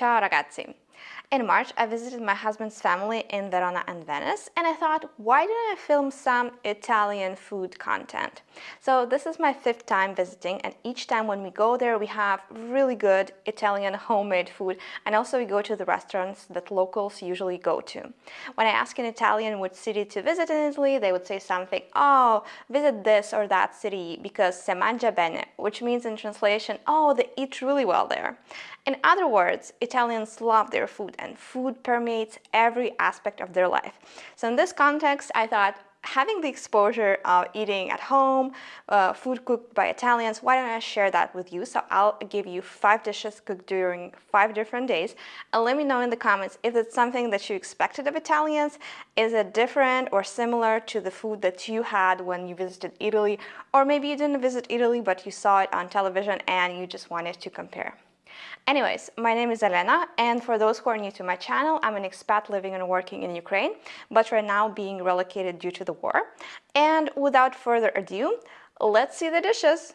Ciao ragazzi! In March, I visited my husband's family in Verona and Venice, and I thought, why didn't I film some Italian food content? So this is my fifth time visiting, and each time when we go there, we have really good Italian homemade food, and also we go to the restaurants that locals usually go to. When I ask an Italian which city to visit in Italy, they would say something, oh, visit this or that city because se mangia bene, which means in translation, oh, they eat really well there. In other words, Italians love their food and food permeates every aspect of their life. So in this context, I thought having the exposure of eating at home, uh, food cooked by Italians, why don't I share that with you? So I'll give you five dishes cooked during five different days. And let me know in the comments if it's something that you expected of Italians. Is it different or similar to the food that you had when you visited Italy? Or maybe you didn't visit Italy, but you saw it on television and you just wanted to compare. Anyways, my name is Elena, and for those who are new to my channel, I'm an expat living and working in Ukraine, but right now being relocated due to the war. And without further ado, let's see the dishes!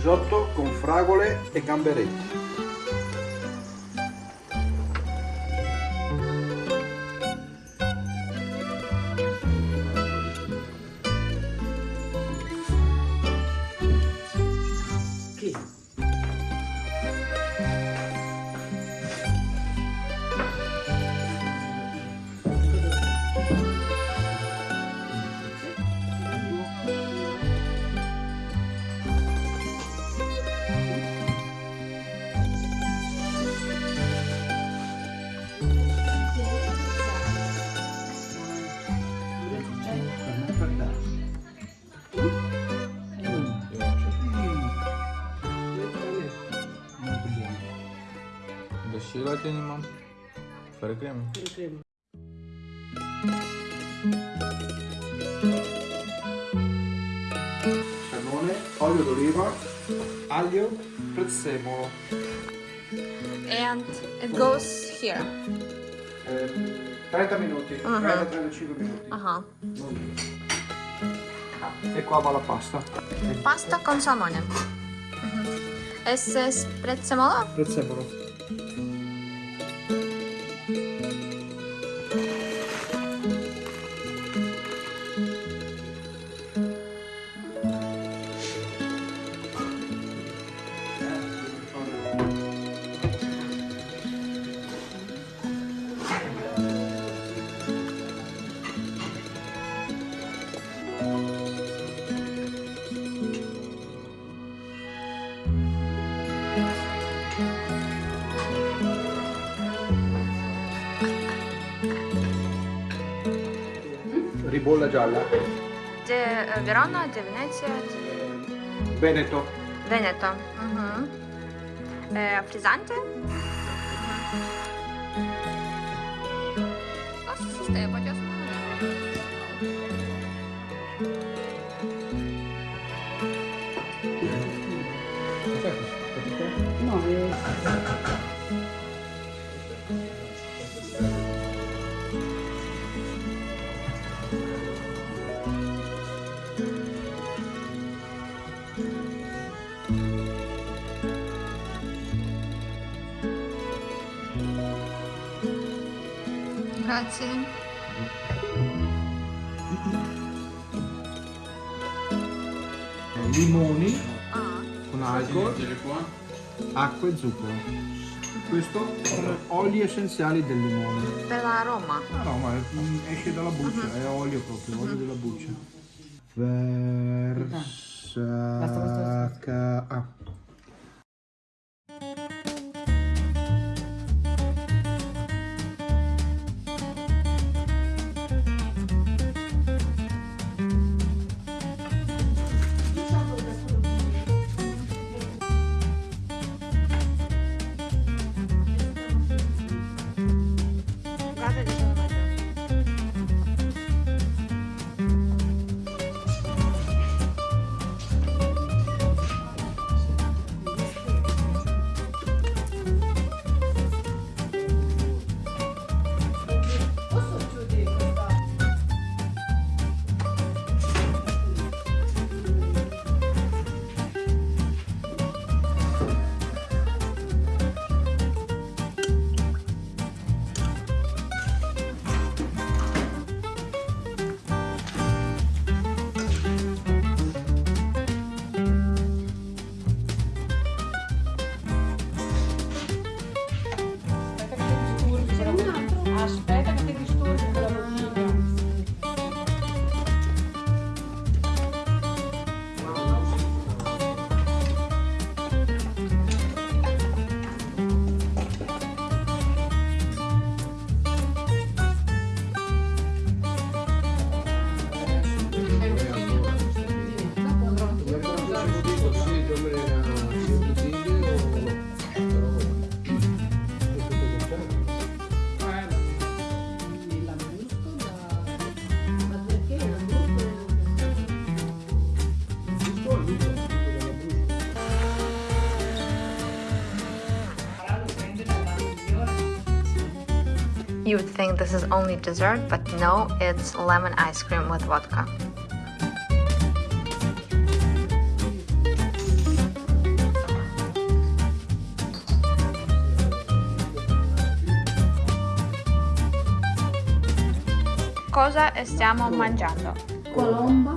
Risotto con fragole e gamberetti. желательно, мам. Фары крем. Фары крем. Cannone, olio d'oliva, aglio, prezzemolo. And it goes here. Eh, 30 minuti, uh -huh. 30-35 minuti. Uh -huh. e qua va la pasta. Pasta con salmone. Uh -huh. E se prezzemolo? Prezzemolo. Gialla. De uh, Verona, de Venezia, de Veneto. Veneto. Mhm. Eh, frizzante? Grazie. Limoni Ah. con alcol, acqua e zucchero. Questo sono oli essenziali del limone. Per la Roma. No, no, ma mm, esce dalla buccia, è olio proprio, olio della buccia. Basta, basta, Versaca... Ah. You would think this is only dessert, but no, it's lemon ice cream with vodka. Cosa stiamo mangiando? Colomba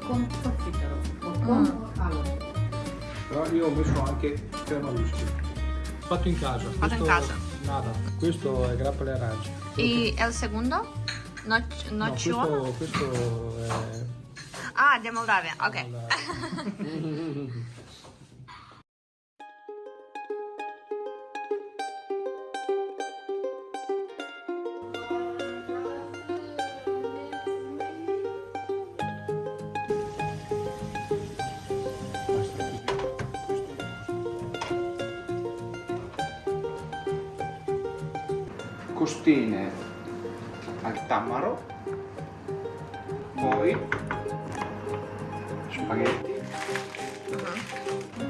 con profiterol. Colombo mm. allora. Però io ho messo anche crema whisky. Fatto in casa. Fatto in casa. Nada. Questo è grappa alle arance. E il secondo? No, nocciolo? questo, questo è... Ah, di Moldavia, ok. Costine al tamaro, poi spaghetti,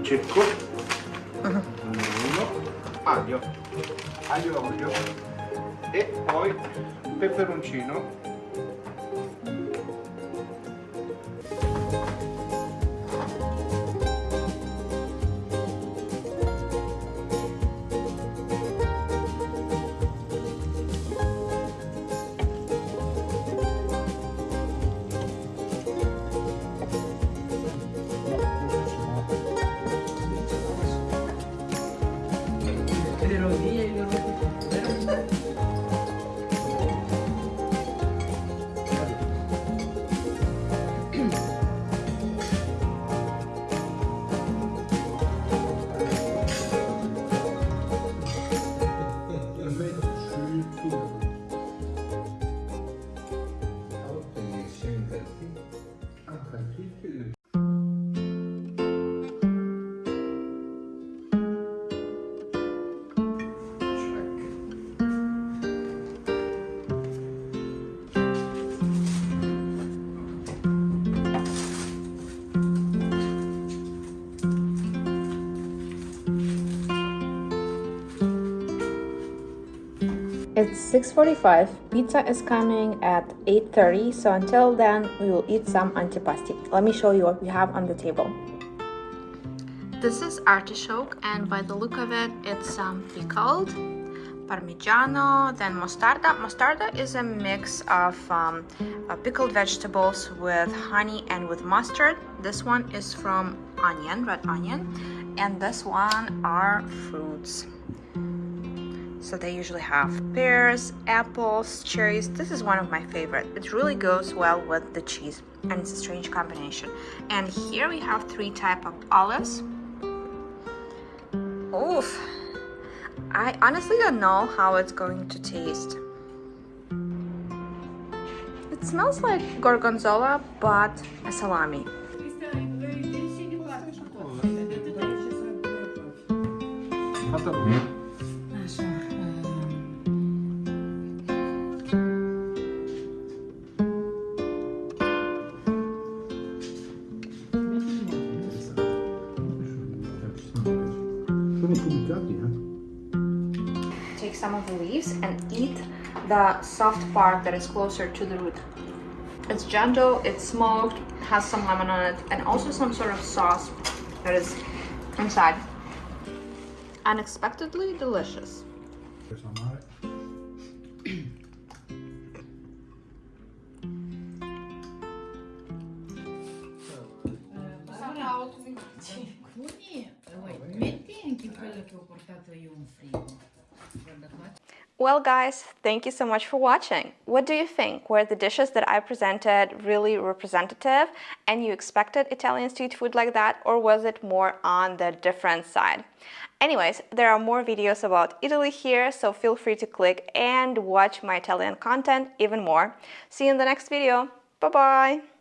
cecco, uno, aglio, aglio olio e poi peperoncino It's 6.45, pizza is coming at 8.30, so until then we will eat some antipasti. Let me show you what we have on the table. This is artichoke and by the look of it, it's um, pickled, parmigiano, then mostarda. Mostarda is a mix of um, uh, pickled vegetables with honey and with mustard. This one is from onion, red onion, and this one are fruits. So they usually have pears, apples, cherries. This is one of my favorite. It really goes well with the cheese and it's a strange combination. And here we have three type of olives. Oof. I honestly don't know how it's going to taste. It smells like gorgonzola but a salami. Fatta bene. Some of the leaves and eat the soft part that is closer to the root. It's gentle, it's smoked, has some lemon on it, and also some sort of sauce that is inside. Unexpectedly delicious. Well, guys, thank you so much for watching. What do you think? Were the dishes that I presented really representative and you expected Italian street food like that, or was it more on the different side? Anyways, there are more videos about Italy here, so feel free to click and watch my Italian content even more. See you in the next video. Bye-bye!